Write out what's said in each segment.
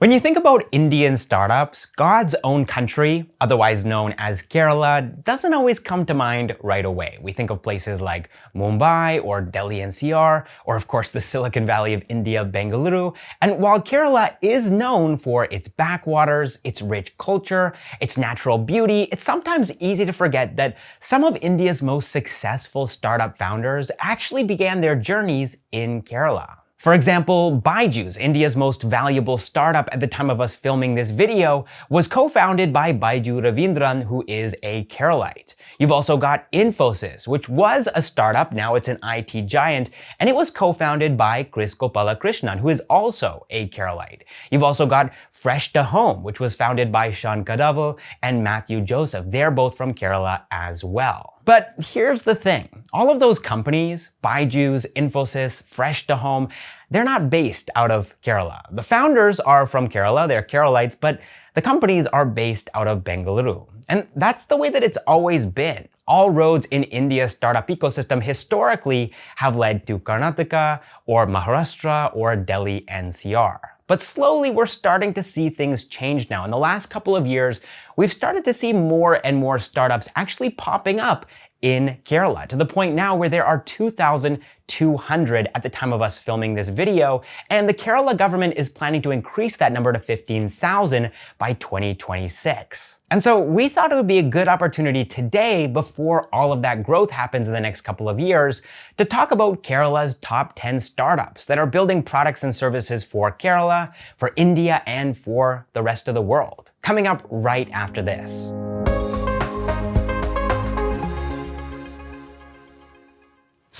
When you think about Indian startups, God's own country, otherwise known as Kerala, doesn't always come to mind right away. We think of places like Mumbai or Delhi NCR, or of course the Silicon Valley of India, Bengaluru. And while Kerala is known for its backwaters, its rich culture, its natural beauty, it's sometimes easy to forget that some of India's most successful startup founders actually began their journeys in Kerala. For example, Byju's, India's most valuable startup at the time of us filming this video, was co-founded by Byju Raveendran, who is a Keralite. You've also got Infosys, which was a startup, now it's an IT giant, and it was co-founded by Kris Gopalakrishnan, who is also a Keralite. You've also got Fresh to Home, which was founded by Shan Kadavil and Matthew Joseph. They're both from Kerala as well. But here's the thing. All of those companies, Byju's, Infosys, Fresh to Home, they're not based out of Kerala. The founders are from Kerala, they're Keralites, but the companies are based out of Bengaluru. And that's the way that it's always been. All roads in India's startup ecosystem historically have led to Karnataka or Maharashtra or Delhi NCR. But slowly we're starting to see things change now. In the last couple of years, we've started to see more and more startups actually popping up in Kerala to the point now where there are 2,200 at the time of us filming this video, and the Kerala government is planning to increase that number to 15,000 by 2026. And so we thought it would be a good opportunity today, before all of that growth happens in the next couple of years, to talk about Kerala's top 10 startups that are building products and services for Kerala, for India, and for the rest of the world. Coming up right after this.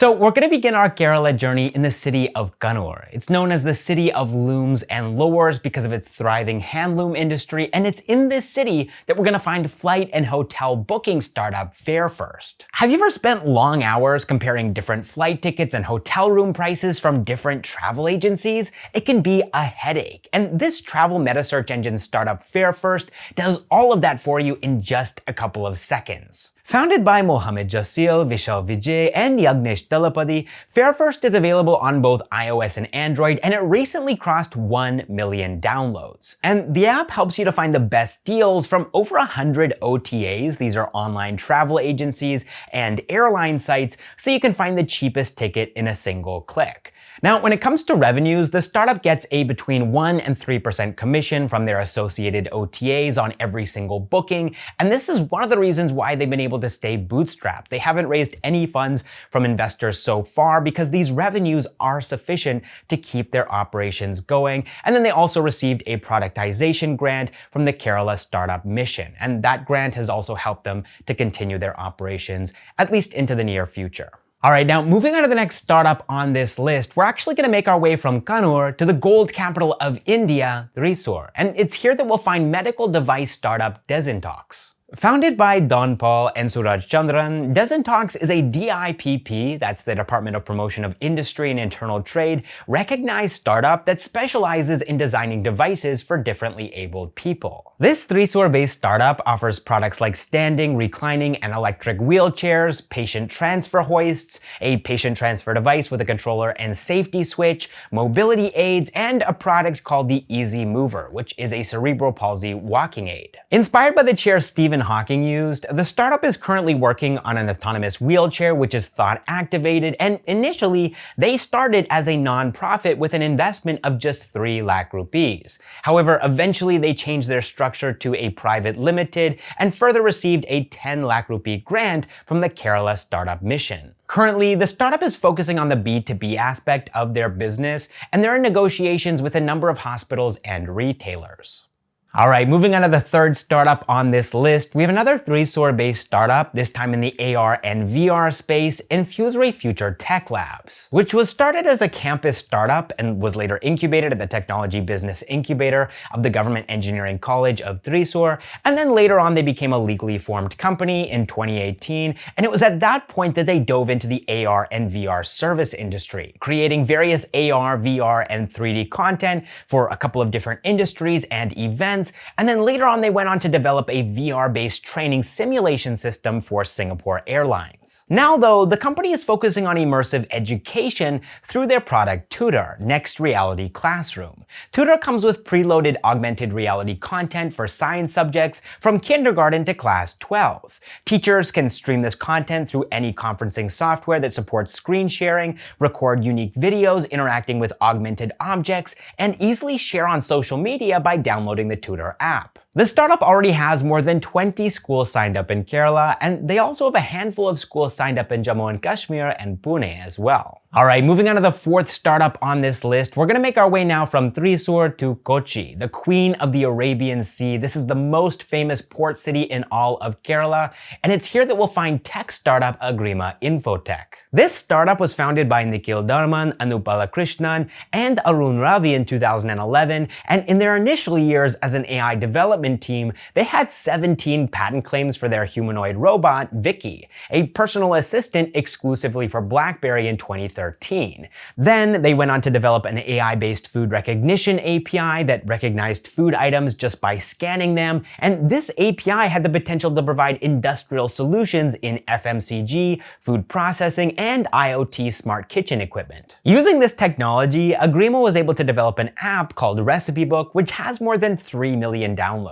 So we're going to begin our Kerala journey in the city of Kannur. It's known as the city of looms and lures because of its thriving handloom industry, and it's in this city that we're going to find flight and hotel booking startup FareFirst. Have you ever spent long hours comparing different flight tickets and hotel room prices from different travel agencies? It can be a headache, and this travel meta search engine startup FareFirst does all of that for you in just a couple of seconds. Founded by Mohammed Jasil, Vishal Vijay, and Yagnesh Talapady, FareFirst is available on both iOS and Android, and it recently crossed 1 million downloads. And the app helps you to find the best deals from over 100 OTAs, these are online travel agencies and airline sites, so you can find the cheapest ticket in a single click. Now, when it comes to revenues, the startup gets a between 1 and 3% commission from their associated OTAs on every single booking, and this is one of the reasons why they've been able to stay bootstrapped. They haven't raised any funds from investors so far because these revenues are sufficient to keep their operations going, and then they also received a productization grant from the Kerala Startup Mission, and that grant has also helped them to continue their operations, at least into the near future. All right, now moving on to the next startup on this list, we're actually going to make our way from Kannur to the gold capital of India, Thrissur. And it's here that we'll find medical device startup Desintox. Founded by Don Paul and Suraj Chandran, Desintox is a DIPP, that's the Department of Promotion of Industry and Internal Trade, recognized startup that specializes in designing devices for differently abled people. This Thrissur-based startup offers products like standing, reclining, and electric wheelchairs, patient transfer hoists, a patient transfer device with a controller and safety switch, mobility aids, and a product called the Easy Mover, which is a cerebral palsy walking aid. Inspired by the chair Stephen Stephen Hawking used, the startup is currently working on an autonomous wheelchair which is thought activated, and initially they started as a non-profit with an investment of just 3 lakh rupees. However, eventually they changed their structure to a private limited and further received a 10 lakh rupee grant from the Kerala Startup Mission. Currently, the startup is focusing on the B2B aspect of their business, and they're in negotiations with a number of hospitals and retailers. All right, moving on to the third startup on this list, we have another Thrissur-based startup, this time in the AR and VR space, Infusory Future Tech Labs, which was started as a campus startup and was later incubated at the Technology Business Incubator of the Government Engineering College of Thrissur, and then later on they became a legally formed company in 2018, and it was at that point that they dove into the AR and VR service industry, creating various AR, VR, and 3D content for a couple of different industries and events months, and then later on they went on to develop a VR-based training simulation system for Singapore Airlines. Now though, the company is focusing on immersive education through their product Tutor, Next Reality Classroom. Tutor comes with preloaded augmented reality content for science subjects from kindergarten to class 12. Teachers can stream this content through any conferencing software that supports screen sharing, record unique videos interacting with augmented objects, and easily share on social media by downloading the Tutor app. The startup already has more than 20 schools signed up in Kerala, and they also have a handful of schools signed up in Jammu and Kashmir and Pune as well. All right, moving on to the fourth startup on this list, we're gonna make our way now from Thrissur to Kochi, the queen of the Arabian Sea. This is the most famous port city in all of Kerala, and it's here that we'll find tech startup Agrima Infotech. This startup was founded by Nikhil Dharman, Anupala Krishnan, and Arun Ravi in 2011, and in their initial years as an AI development team, they had 17 patent claims for their humanoid robot, Vicky, a personal assistant exclusively for BlackBerry in 2013. Then they went on to develop an AI-based food recognition API that recognized food items just by scanning them, and this API had the potential to provide industrial solutions in FMCG, food processing, and IoT smart kitchen equipment. Using this technology, Agrima was able to develop an app called Recipe Book, which has more than 3 million downloads.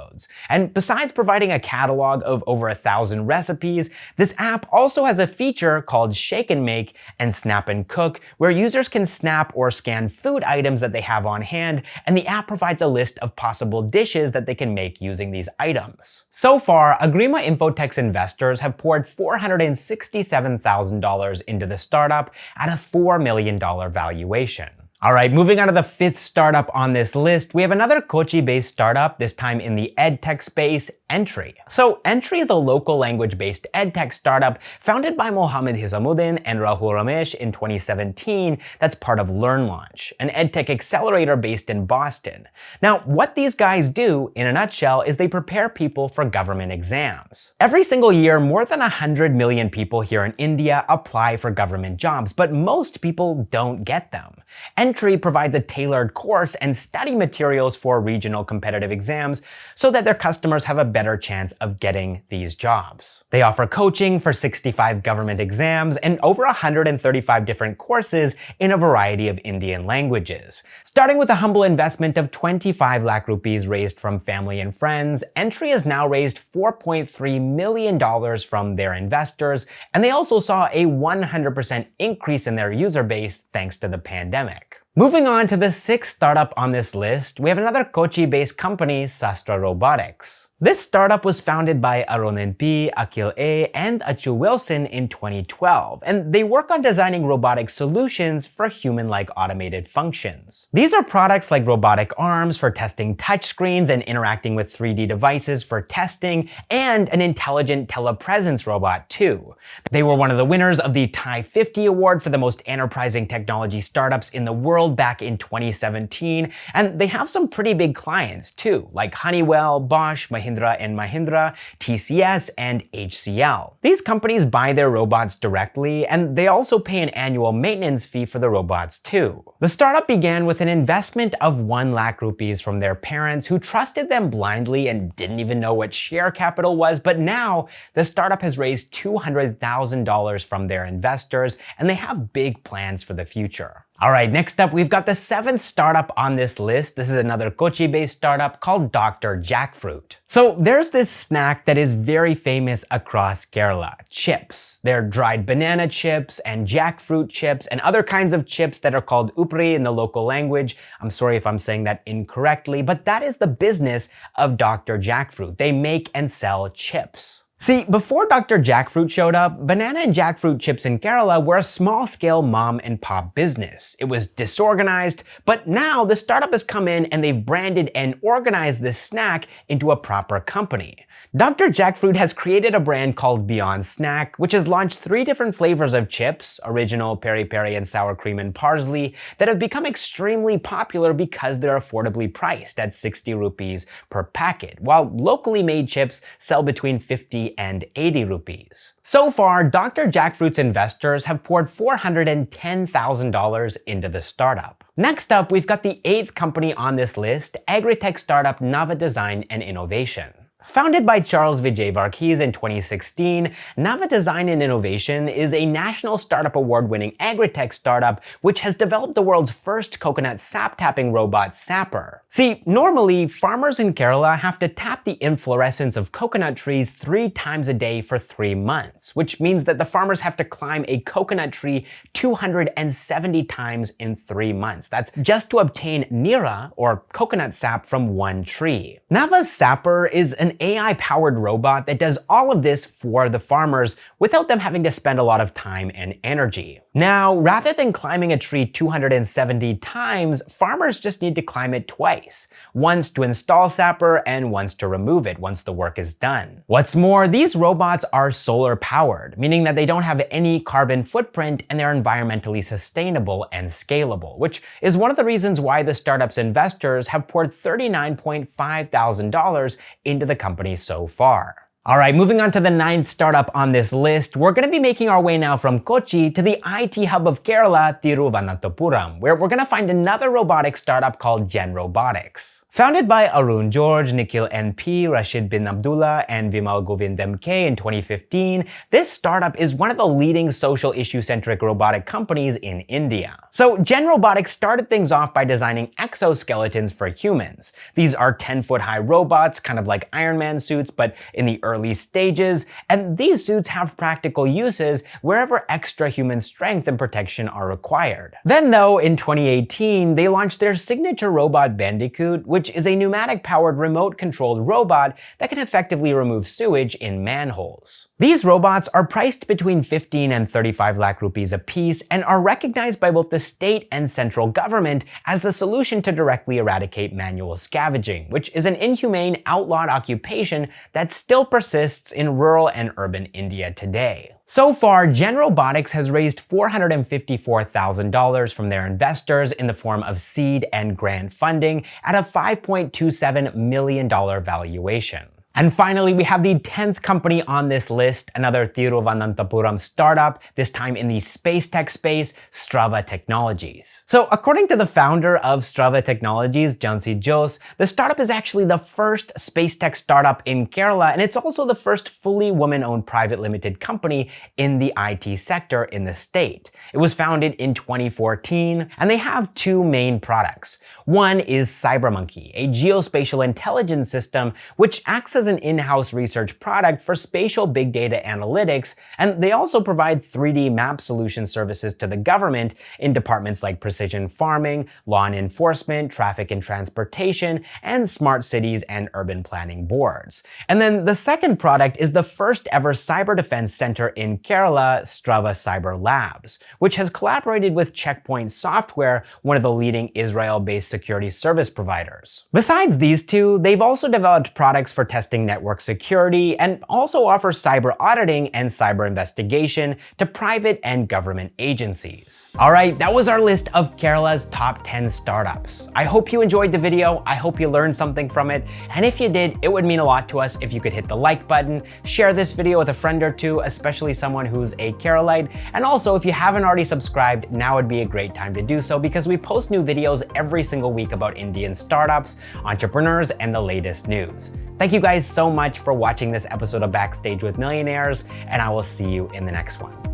And besides providing a catalog of over a thousand recipes, this app also has a feature called Shake and Make and Snap and Cook, where users can snap or scan food items that they have on hand, and the app provides a list of possible dishes that they can make using these items. So far, Agrima Infotech's investors have poured $467,000 into into the startup at a $4 million valuation. All right, moving on to the fifth startup on this list, we have another Kochi-based startup, this time in the edtech space, Entri. So Entri is a local language-based edtech startup founded by Mohammed Hisamuddin and Rahul Ramesh in 2017 that's part of LearnLaunch, an edtech accelerator based in Boston. Now, what these guys do, in a nutshell, is they prepare people for government exams. Every single year, more than 100 million people here in India apply for government jobs, but most people don't get them. Entri provides a tailored course and study materials for regional competitive exams so that their customers have a better chance of getting these jobs. They offer coaching for 65 government exams and over 135 different courses in a variety of Indian languages. Starting with a humble investment of 25 lakh rupees raised from family and friends, Entri has now raised $4.3 million from their investors, and they also saw a 100% increase in their user base thanks to the pandemic. Moving on to the sixth startup on this list, we have another Kochi-based company, Sastra Robotics. This startup was founded by Aronin P, Akil A, and Achu Wilson in 2012, and they work on designing robotic solutions for human-like automated functions. These are products like robotic arms for testing touchscreens and interacting with 3D devices for testing, and an intelligent telepresence robot too. They were one of the winners of the TiE 50 award for the most enterprising technology startups in the world back in 2017, and they have some pretty big clients too, like Honeywell, Bosch, Mahindra Mahindra and Mahindra, TCS, and HCL. These companies buy their robots directly, and they also pay an annual maintenance fee for the robots too. The startup began with an investment of 1 lakh rupees from their parents who trusted them blindly and didn't even know what share capital was, but now the startup has raised $200,000 from their investors, and they have big plans for the future. All right, next up, we've got the seventh startup on this list. This is another Kochi-based startup called Dr. Jackfruit. So there's this snack that is very famous across Kerala, chips. They're dried banana chips and jackfruit chips and other kinds of chips that are called upri in the local language. I'm sorry if I'm saying that incorrectly, but that is the business of Dr. Jackfruit. They make and sell chips. See, before Dr. Jackfruit showed up, banana and jackfruit chips in Kerala were a small-scale mom and pop business. It was disorganized, but now the startup has come in and they've branded and organized this snack into a proper company. Dr. Jackfruit has created a brand called Beyond Snack, which has launched three different flavors of chips, original, peri-peri, and sour cream and parsley, that have become extremely popular because they're affordably priced at 60 rupees per packet, while locally made chips sell between 50 and 80 rupees. So far, Dr. Jackfruit's investors have poured $410,000 into the startup. Next up, we've got the eighth company on this list, agri-tech startup Nava Design and Innovation. Founded by Charles Vijay Varghese in 2016, Nava Design and Innovation is a National Startup Award-winning agri-tech startup which has developed the world's first coconut sap-tapping robot, Sapper. See, normally, farmers in Kerala have to tap the inflorescence of coconut trees three times a day for three months, which means that the farmers have to climb a coconut tree 270 times in three months. That's just to obtain nira, or coconut sap, from one tree. Nava's Sapper is an AI-powered robot that does all of this for the farmers without them having to spend a lot of time and energy. Now, rather than climbing a tree 270 times, farmers just need to climb it twice, once to install Sapper and once to remove it once the work is done. What's more, these robots are solar powered, meaning that they don't have any carbon footprint and they're environmentally sustainable and scalable, which is one of the reasons why the startup's investors have poured $39.5 thousand into the company so far. All right, moving on to the ninth startup on this list, we're going to be making our way now from Kochi to the IT hub of Kerala, Thiruvananthapuram, where we're going to find another robotics startup called Gen Robotics. Founded by Arun George, Nikhil NP, Rashid bin Abdullah, and Vimal Govind MK in 2015, this startup is one of the leading social issue-centric robotic companies in India. So Gen Robotics started things off by designing exoskeletons for humans. These are 10-foot high robots, kind of like Iron Man suits, but in the early stages, and these suits have practical uses wherever extra human strength and protection are required. Then though, in 2018, they launched their signature robot Bandicoot, which is a pneumatic-powered remote-controlled robot that can effectively remove sewage in manholes. These robots are priced between 15 and 35 lakh rupees a piece and are recognized by both the state and central government as the solution to directly eradicate manual scavenging, which is an inhumane, outlawed occupation that still persists in rural and urban India today. So far, Gen Robotics has raised $454,000 from their investors in the form of seed and grant funding at a $5.27 million valuation. And finally, we have the 10th company on this list, another Thiruvananthapuram startup, this time in the space tech space, Strava Technologies. So according to the founder of Strava Technologies, Jhansi Jose, the startup is actually the first space tech startup in Kerala, and it's also the first fully woman-owned private limited company in the IT sector in the state. It was founded in 2014, and they have two main products. One is CyberMonkey, a geospatial intelligence system which acts as an in-house research product for spatial big data analytics, and they also provide 3D map solution services to the government in departments like precision farming, law and enforcement, traffic and transportation, and smart cities and urban planning boards. And then the second product is the first ever cyber defense center in Kerala, Strava Cyber Labs, which has collaborated with Checkpoint Software, one of the leading Israel-based security service providers. Besides these two, they've also developed products for testing testing network security, and also offers cyber auditing and cyber investigation to private and government agencies. All right, that was our list of Kerala's top 10 startups. I hope you enjoyed the video. I hope you learned something from it. And if you did, it would mean a lot to us if you could hit the like button, share this video with a friend or two, especially someone who's a Keralite. And also, if you haven't already subscribed, now would be a great time to do so because we post new videos every single week about Indian startups, entrepreneurs, and the latest news. Thank you guys so much for watching this episode of Backstage with Millionaires, and I will see you in the next one.